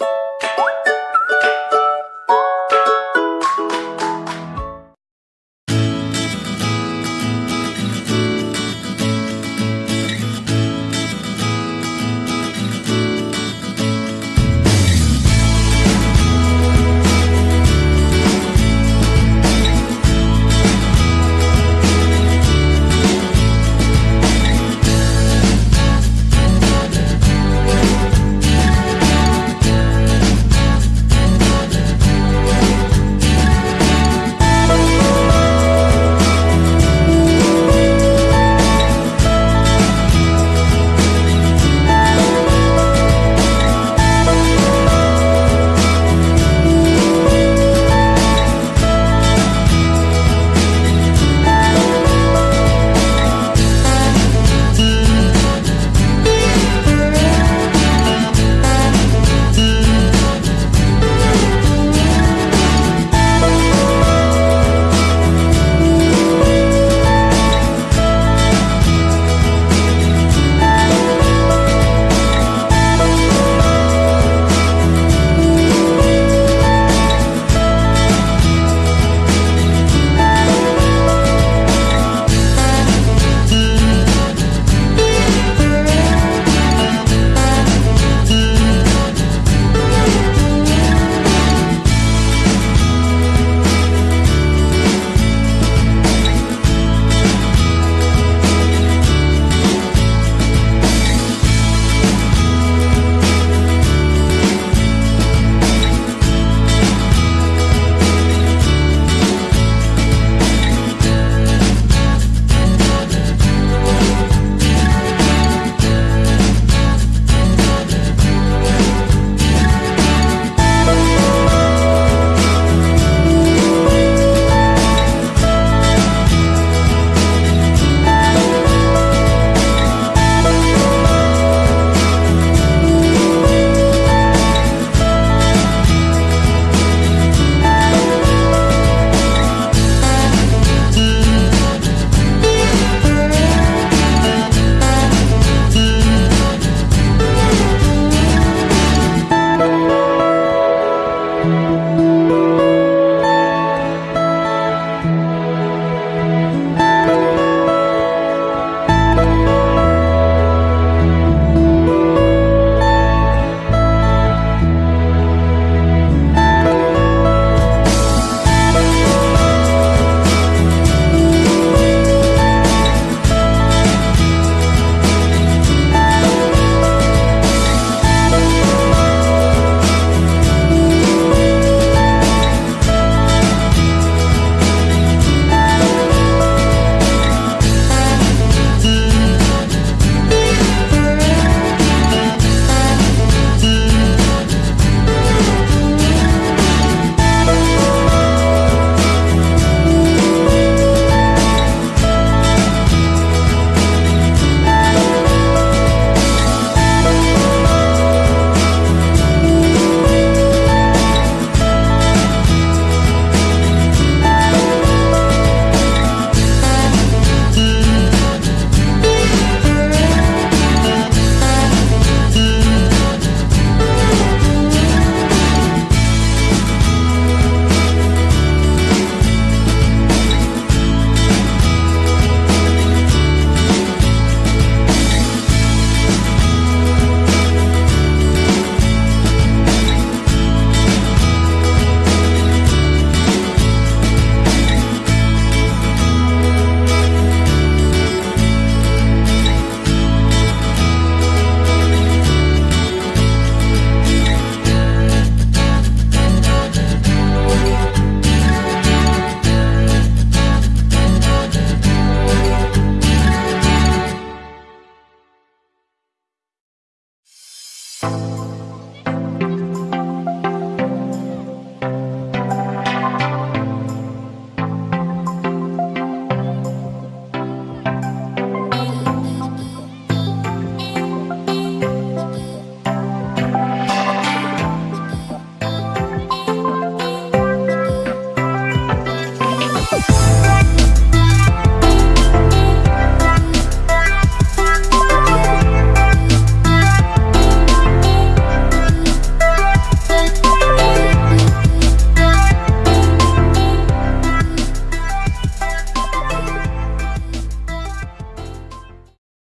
you